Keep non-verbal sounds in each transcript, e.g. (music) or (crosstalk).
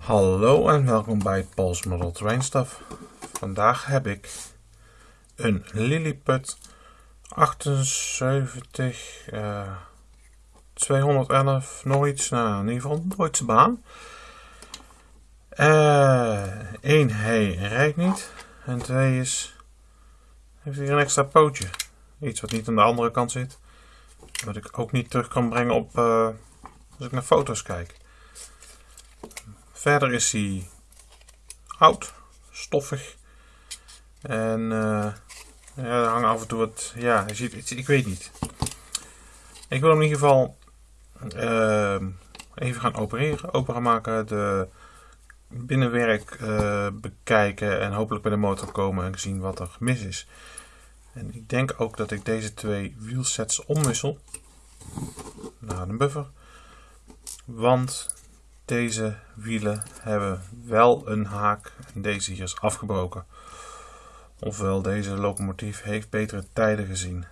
Hallo en welkom bij Paul's Model Train Stuff. Vandaag heb ik een Lilliput 78 uh, 211 nog iets, nou in ieder geval Duitse baan. Eén, uh, hij rijdt niet. En twee is, heeft hier een extra pootje. Iets wat niet aan de andere kant zit. Wat ik ook niet terug kan brengen op uh, als ik naar foto's kijk. Verder is hij oud, stoffig. En uh, ja, er af en toe wat. Ja, je ziet, ik weet niet. Ik wil hem in ieder geval uh, even gaan opereren, open gaan maken, de binnenwerk uh, bekijken en hopelijk bij de motor komen en zien wat er mis is. En ik denk ook dat ik deze twee wielsets omwissel naar een buffer. Want deze wielen hebben wel een haak en deze hier is afgebroken. Ofwel deze locomotief heeft betere tijden gezien.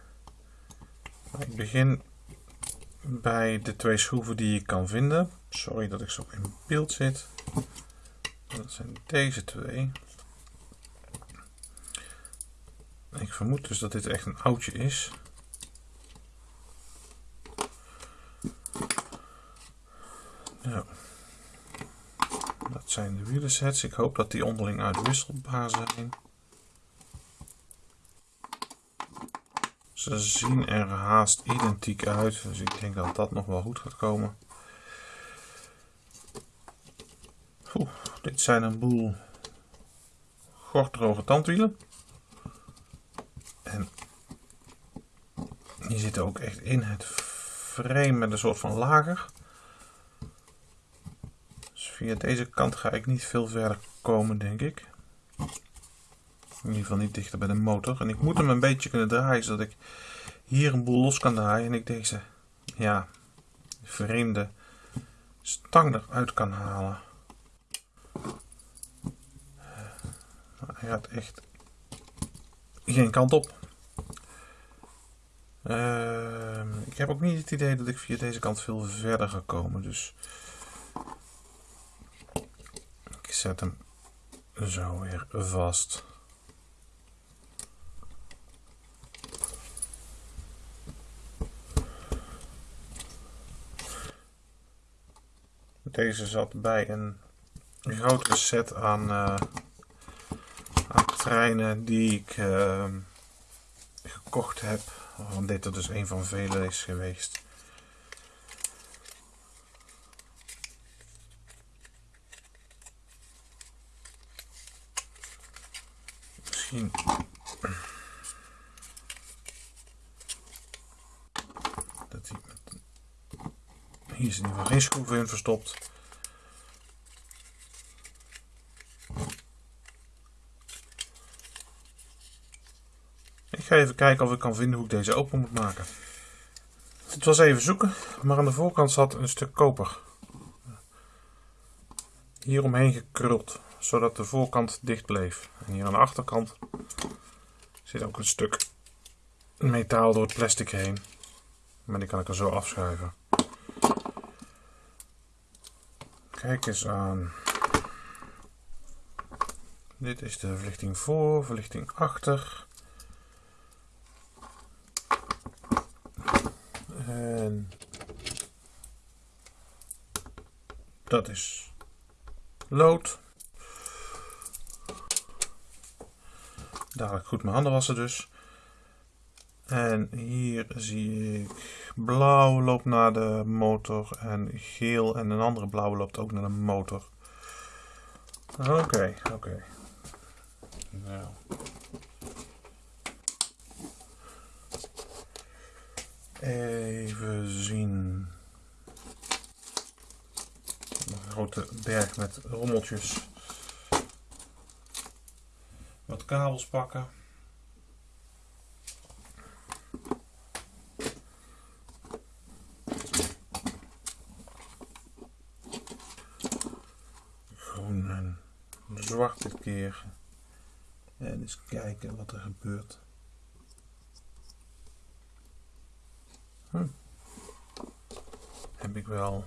Ik begin bij de twee schroeven die je kan vinden. Sorry dat ik zo in beeld zit. Dat zijn deze twee. Ik vermoed dus dat dit echt een oudje is. Ja. Dat zijn de wielersets. Ik hoop dat die onderling uitwisselbaar zijn. Ze zien er haast identiek uit, dus ik denk dat dat nog wel goed gaat komen. Dit zijn een boel gorddroge tandwielen. En die zitten ook echt in het frame met een soort van lager. Dus via deze kant ga ik niet veel verder komen, denk ik. In ieder geval niet dichter bij de motor. En ik moet hem een beetje kunnen draaien, zodat ik hier een boel los kan draaien. En ik deze, ja, vreemde stang eruit kan halen. Hij gaat echt geen kant op. Uh, ik heb ook niet het idee dat ik via deze kant veel verder ga komen. Dus ik zet hem zo weer vast. Deze zat bij een grotere set aan, aan treinen die ik uh, gekocht heb. Waarvan dit er dus een van vele is geweest. Dat hij hier is in ieder geen schroeven in verstopt. Ik ga even kijken of ik kan vinden hoe ik deze open moet maken. Het was even zoeken, maar aan de voorkant zat een stuk koper. Hier omheen gekruld, zodat de voorkant dicht bleef. En hier aan de achterkant zit ook een stuk metaal door het plastic heen. Maar die kan ik er zo afschuiven. Kijk eens aan. Dit is de verlichting voor, verlichting achter. En dat is lood. Dadelijk goed mijn handen wassen dus. En hier zie ik blauw loopt naar de motor en geel en een andere blauwe loopt ook naar de motor. Oké, oké. Nou. Even zien. Een grote berg met rommeltjes. Kabels pakken. zwart dit keer. En eens kijken wat er gebeurt. Hm. Heb ik wel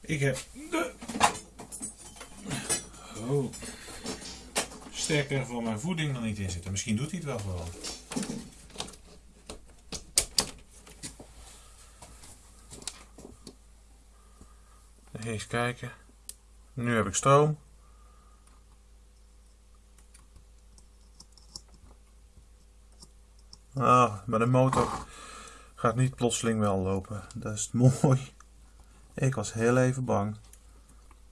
Ik heb de oh, sterker voor mijn voeding er niet in zitten. Misschien doet hij het wel gewoon. Eens kijken. Nu heb ik stroom. Ah, maar de motor gaat niet plotseling wel lopen. Dat is (laughs) mooi. Ik was heel even bang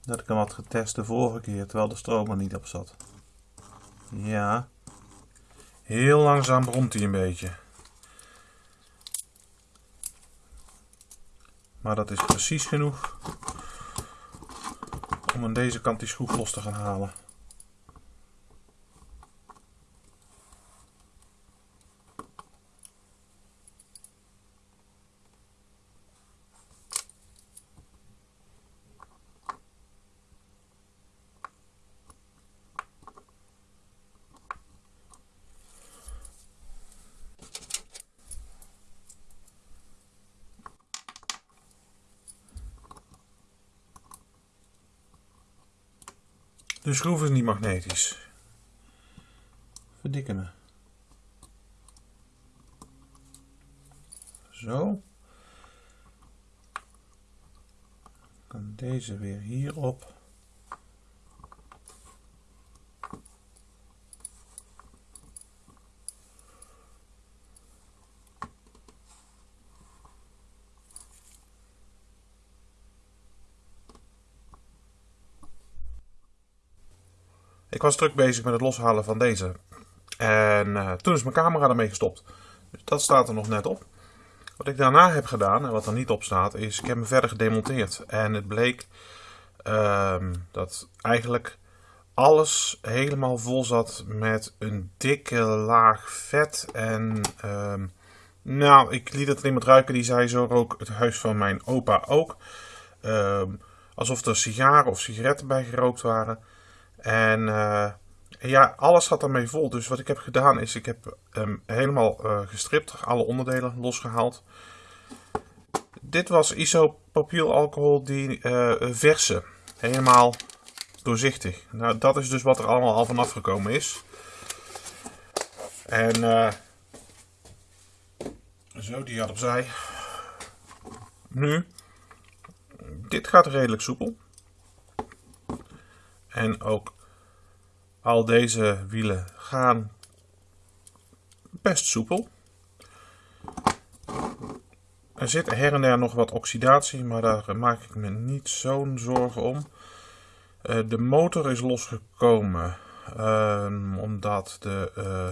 dat ik hem had getest de vorige keer terwijl de stroom er niet op zat. Ja. Heel langzaam bromt hij een beetje. Maar dat is precies genoeg om aan deze kant die schroef los te gaan halen. De schroef is niet magnetisch. Verdikken me. Zo. kan deze weer hierop. Ik was druk bezig met het loshalen van deze. En uh, toen is mijn camera ermee gestopt. Dus dat staat er nog net op. Wat ik daarna heb gedaan, en wat er niet op staat, is ik heb hem verder gedemonteerd. En het bleek uh, dat eigenlijk alles helemaal vol zat met een dikke laag vet. En uh, nou, ik liet het iemand ruiken, die zei zo rook het huis van mijn opa ook. Ehm, alsof er sigaren of sigaretten bij gerookt waren. En uh, ja, alles zat ermee vol. Dus wat ik heb gedaan is, ik heb hem helemaal uh, gestript, alle onderdelen losgehaald. Dit was isopropylalcohol die uh, verse, helemaal doorzichtig. Nou, dat is dus wat er allemaal al vanaf gekomen is. En zo, die had opzij. Nu, dit gaat redelijk soepel. En ook al deze wielen gaan best soepel. Er zit her en der nog wat oxidatie, maar daar maak ik me niet zo'n zorgen om. Uh, de motor is losgekomen uh, omdat de... Uh,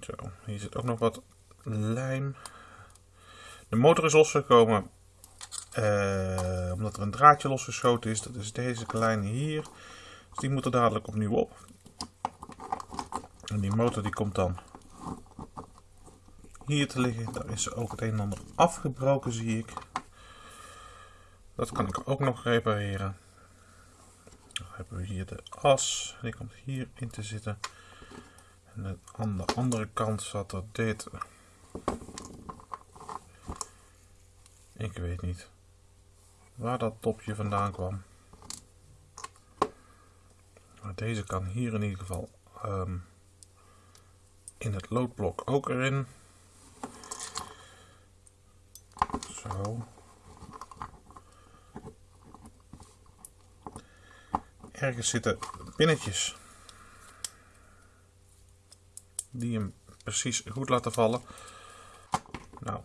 zo, hier zit ook nog wat lijm. De motor is losgekomen uh, omdat er een draadje losgeschoten is. Dat is deze kleine hier. Dus die moet er dadelijk opnieuw op. En die motor die komt dan hier te liggen. Daar is ook het een en ander afgebroken zie ik. Dat kan ik ook nog repareren. Dan hebben we hier de as. Die komt hier in te zitten. En aan de andere kant zat er dit. Ik weet niet waar dat topje vandaan kwam. Maar deze kan hier in ieder geval um, in het loodblok ook erin. Zo. Ergens zitten pinnetjes die hem precies goed laten vallen. Nou,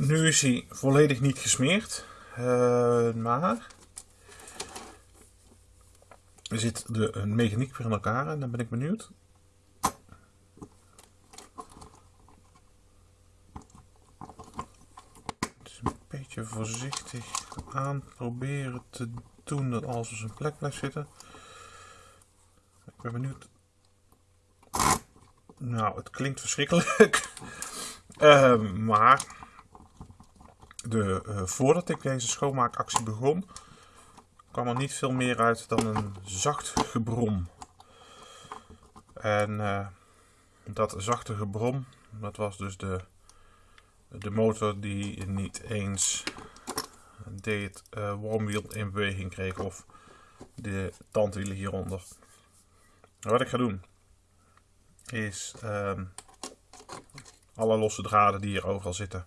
nu is hij volledig niet gesmeerd, uh, maar er zit de mechaniek weer in elkaar en dan ben ik benieuwd. Een beetje voorzichtig aan proberen te doen dat alles op zijn plek blijft zitten. Ik ben benieuwd. Nou, het klinkt verschrikkelijk. uh, (laughs) maar de, uh, voordat ik deze schoonmaakactie begon, kwam er niet veel meer uit dan een zacht gebrom. En uh, dat zachte gebrom, dat was dus de de motor die niet eens dit uh, wormwiel in beweging kreeg of de tandwielen hieronder. Wat ik ga doen is ehm, alle losse draden die hier overal zitten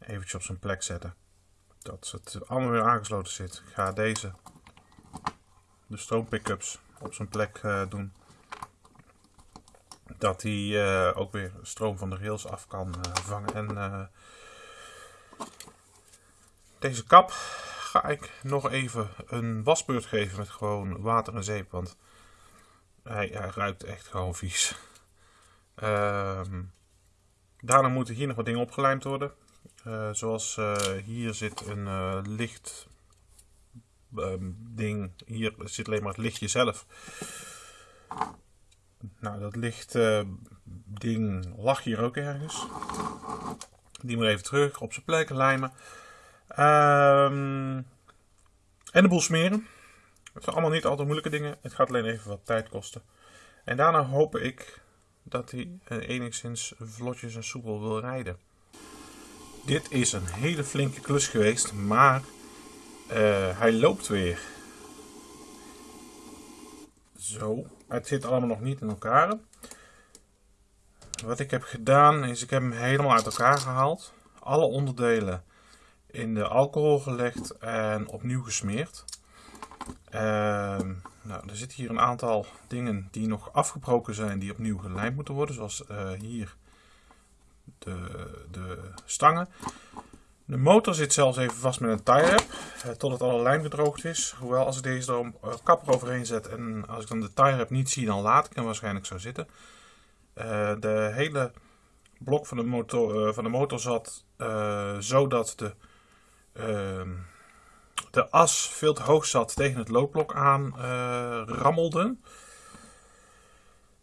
eventjes op zijn plek zetten. Dat het allemaal weer aangesloten zit. Ik ga deze, de stroompickups, op zijn plek uh, doen. Dat hij uh, ook weer stroom van de rails af kan uh, vangen. En deze kap ga ik nog even een wasbeurt geven met gewoon water en zeep. Want hij, ruikt echt gewoon vies. Ehm, daarna moeten hier nog wat dingen opgelijmd worden. Uh, zoals uh, hier zit een uh, licht um, ding. Hier zit alleen maar het lichtje zelf. Nou, dat licht ding lag hier ook ergens. Die moet even terug op zijn plek lijmen. Um, en de boel smeren. Het zijn allemaal niet altijd moeilijke dingen. Het gaat alleen even wat tijd kosten. En daarna hoop ik dat hij enigszins vlotjes en soepel wil rijden. Dit is een hele flinke klus geweest, maar uh, hij loopt weer. Zo, het zit allemaal nog niet in elkaar. Wat ik heb gedaan is, ik heb hem helemaal uit elkaar gehaald. Alle onderdelen in de alcohol gelegd en opnieuw gesmeerd. Uh, nou, er zitten hier een aantal dingen die nog afgebroken zijn, die opnieuw gelijmd moeten worden. Zoals uh, hier de, de stangen. De motor zit zelfs even vast met een tie wrap, eh, totdat alle lijm gedroogd is. Hoewel als ik deze er uh, kapper overheen zet en als ik dan de tie wrap niet zie, dan laat ik hem waarschijnlijk zo zitten. Uh, de hele blok van de motor, van de motor zat zodat de, ehm, de as veel te hoog zat tegen het loopblok aan rammelde.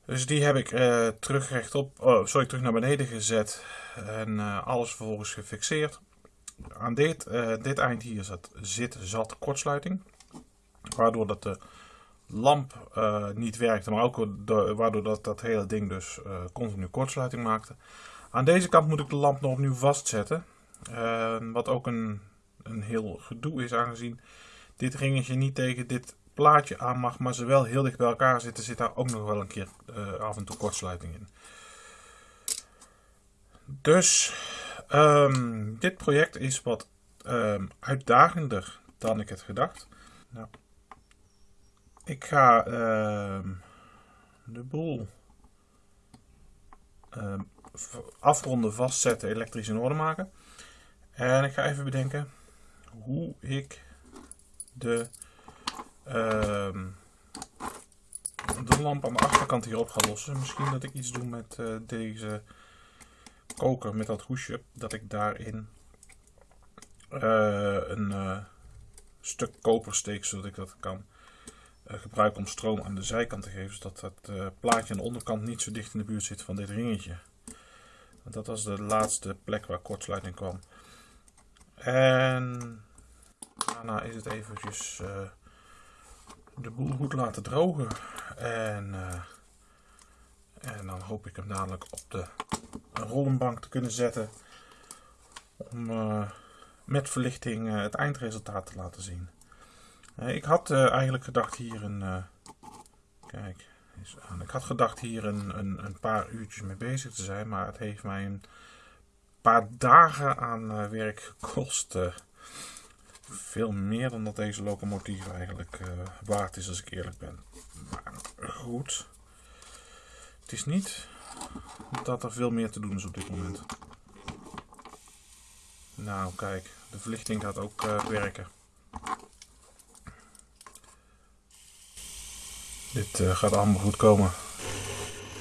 Dus die heb ik uh, terug oh, sorry, terug naar beneden gezet en uh, alles vervolgens gefixeerd. Aan dit, uh, dit eind hier zat, zit zat kortsluiting, waardoor dat de lamp niet werkte, maar ook waardoor dat, dat hele ding dus continu kortsluiting maakte. Aan deze kant moet ik de lamp nog opnieuw vastzetten, wat ook een, een heel gedoe is aangezien dit ringetje niet tegen dit plaatje aan mag, maar ze wel heel dicht bij elkaar zitten, zit daar ook nog wel een keer uh, af en toe kortsluiting in. Dus um, dit project is wat um, uitdagender dan ik het gedacht. Nou, ik ga um, de boel afronden, vastzetten, elektrisch in orde maken. En ik ga even bedenken hoe ik de Ehm, de lamp aan de achterkant hierop ga lossen. Misschien dat ik iets doe met uh, deze koker, met dat hoesje. Dat ik daarin uh, een uh, stuk koper steek, zodat ik dat kan gebruiken om stroom aan de zijkant te geven. Zodat het plaatje aan de onderkant niet zo dicht in de buurt zit van dit ringetje. Want dat was de laatste plek waar kortsluiting kwam. En daarna is het eventjes de boel goed laten drogen. En, uh, en dan hoop ik hem dadelijk op de rollenbank te kunnen zetten. Om uh, met verlichting uh, het eindresultaat te laten zien. ik had eigenlijk gedacht hier een... kijk, aan. Ik had gedacht hier een, een, een, paar uurtjes mee bezig te zijn. Maar het heeft mij een paar dagen aan werk gekost veel meer dan dat deze locomotief eigenlijk uh, waard is als ik eerlijk ben. Maar goed. Het is niet dat er veel meer te doen is op dit moment. Nou kijk, de verlichting gaat ook uh, werken. Dit uh, gaat allemaal goed komen.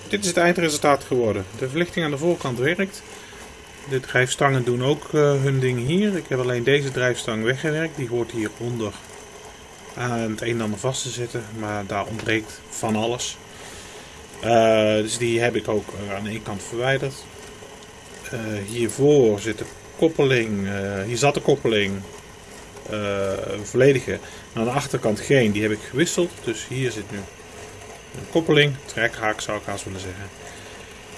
Dit is het eindresultaat geworden. De verlichting aan de voorkant werkt. De drijfstangen doen ook uh, hun ding hier. Ik heb alleen deze drijfstang weggewerkt. Die hoort hieronder aan het een en ander vast te zitten. Maar daar ontbreekt van alles. Uh, dus die heb ik ook uh, aan één kant verwijderd. hiervoor zit de koppeling. hier zat de koppeling. volledige. aan de achterkant geen. Die heb ik gewisseld. Dus hier zit nu een koppeling. Trekhaak zou ik haast willen zeggen.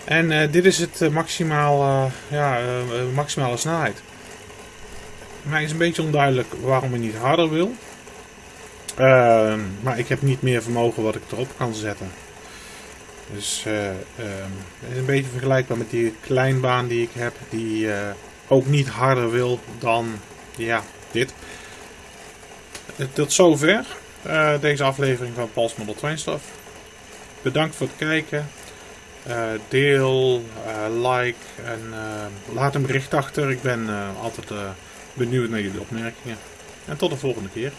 En eh, dit is het maximaal, uh, ja, maximale snelheid. Mij is een beetje onduidelijk waarom ik niet harder wil. Ehm, maar ik heb niet meer vermogen wat ik erop kan zetten. Dus uh, het is een beetje vergelijkbaar met die kleinbaan die ik heb. Die ook niet harder wil dan ja, dit. Tot zover deze aflevering van Pals Model Train Stuff. Bedankt voor het kijken. Uh, deel, uh, like en uh, laat een bericht achter. Ik ben altijd benieuwd naar jullie opmerkingen. En tot de volgende keer.